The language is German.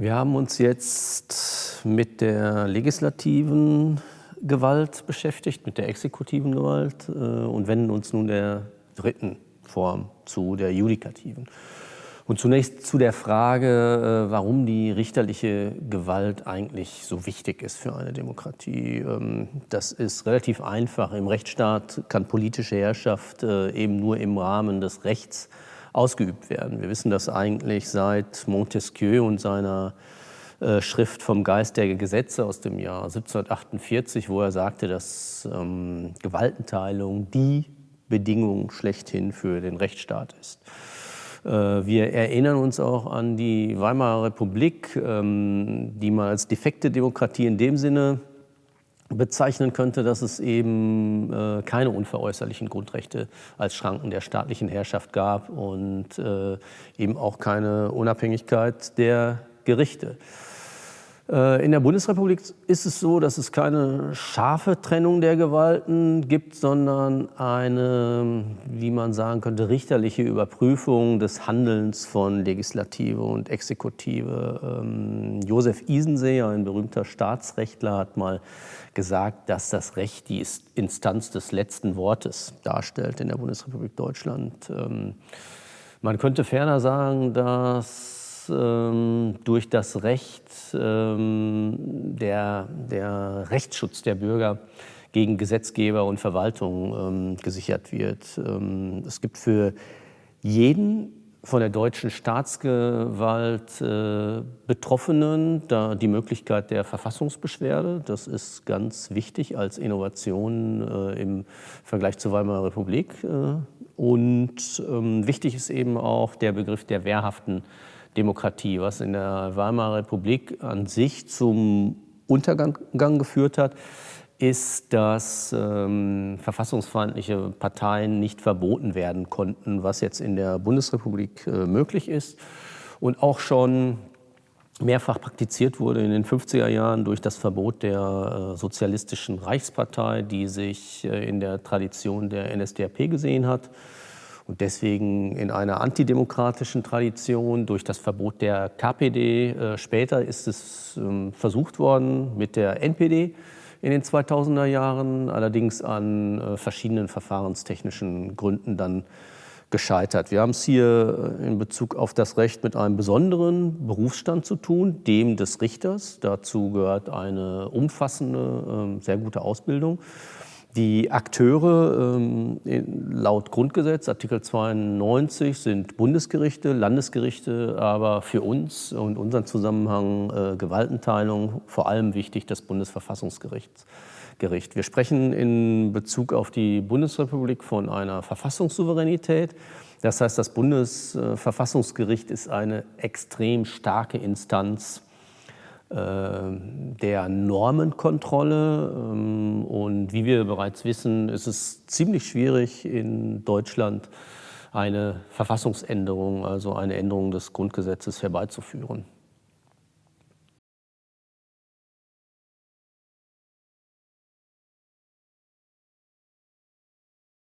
Wir haben uns jetzt mit der legislativen Gewalt beschäftigt, mit der exekutiven Gewalt äh, und wenden uns nun der dritten Form zu, der judikativen. Und zunächst zu der Frage, äh, warum die richterliche Gewalt eigentlich so wichtig ist für eine Demokratie. Ähm, das ist relativ einfach. Im Rechtsstaat kann politische Herrschaft äh, eben nur im Rahmen des Rechts ausgeübt werden. Wir wissen das eigentlich seit Montesquieu und seiner äh, Schrift vom Geist der Gesetze aus dem Jahr 1748, wo er sagte, dass ähm, Gewaltenteilung die Bedingung schlechthin für den Rechtsstaat ist. Äh, wir erinnern uns auch an die Weimarer Republik, ähm, die man als defekte Demokratie in dem Sinne bezeichnen könnte, dass es eben äh, keine unveräußerlichen Grundrechte als Schranken der staatlichen Herrschaft gab und äh, eben auch keine Unabhängigkeit der Gerichte. Äh, in der Bundesrepublik ist es so, dass es keine scharfe Trennung der Gewalten gibt, sondern eine, wie man sagen könnte, richterliche Überprüfung des Handelns von Legislative und Exekutive. Ähm, Josef Isenseer, ein berühmter Staatsrechtler, hat mal gesagt, dass das Recht die Instanz des letzten Wortes darstellt in der Bundesrepublik Deutschland. Ähm, man könnte ferner sagen, dass ähm, durch das Recht ähm, der, der Rechtsschutz der Bürger gegen Gesetzgeber und Verwaltung ähm, gesichert wird. Ähm, es gibt für jeden von der deutschen Staatsgewalt äh, Betroffenen da die Möglichkeit der Verfassungsbeschwerde. Das ist ganz wichtig als Innovation äh, im Vergleich zur Weimarer Republik. Äh, und ähm, wichtig ist eben auch der Begriff der wehrhaften Demokratie, was in der Weimarer Republik an sich zum Untergang geführt hat, ist, dass ähm, verfassungsfeindliche Parteien nicht verboten werden konnten, was jetzt in der Bundesrepublik äh, möglich ist. Und auch schon mehrfach praktiziert wurde in den 50er Jahren durch das Verbot der äh, Sozialistischen Reichspartei, die sich äh, in der Tradition der NSDAP gesehen hat und deswegen in einer antidemokratischen Tradition durch das Verbot der KPD. Äh, später ist es ähm, versucht worden mit der NPD in den 2000er Jahren, allerdings an äh, verschiedenen verfahrenstechnischen Gründen dann gescheitert. Wir haben es hier äh, in Bezug auf das Recht mit einem besonderen Berufsstand zu tun, dem des Richters. Dazu gehört eine umfassende, ähm, sehr gute Ausbildung. Die Akteure ähm, laut Grundgesetz, Artikel 92, sind Bundesgerichte, Landesgerichte, aber für uns und unseren Zusammenhang äh, Gewaltenteilung vor allem wichtig das Bundesverfassungsgericht. Wir sprechen in Bezug auf die Bundesrepublik von einer Verfassungssouveränität. Das heißt, das Bundesverfassungsgericht ist eine extrem starke Instanz der Normenkontrolle. Ähm, und wie wir bereits wissen, ist es ziemlich schwierig in Deutschland eine Verfassungsänderung, also eine Änderung des Grundgesetzes herbeizuführen.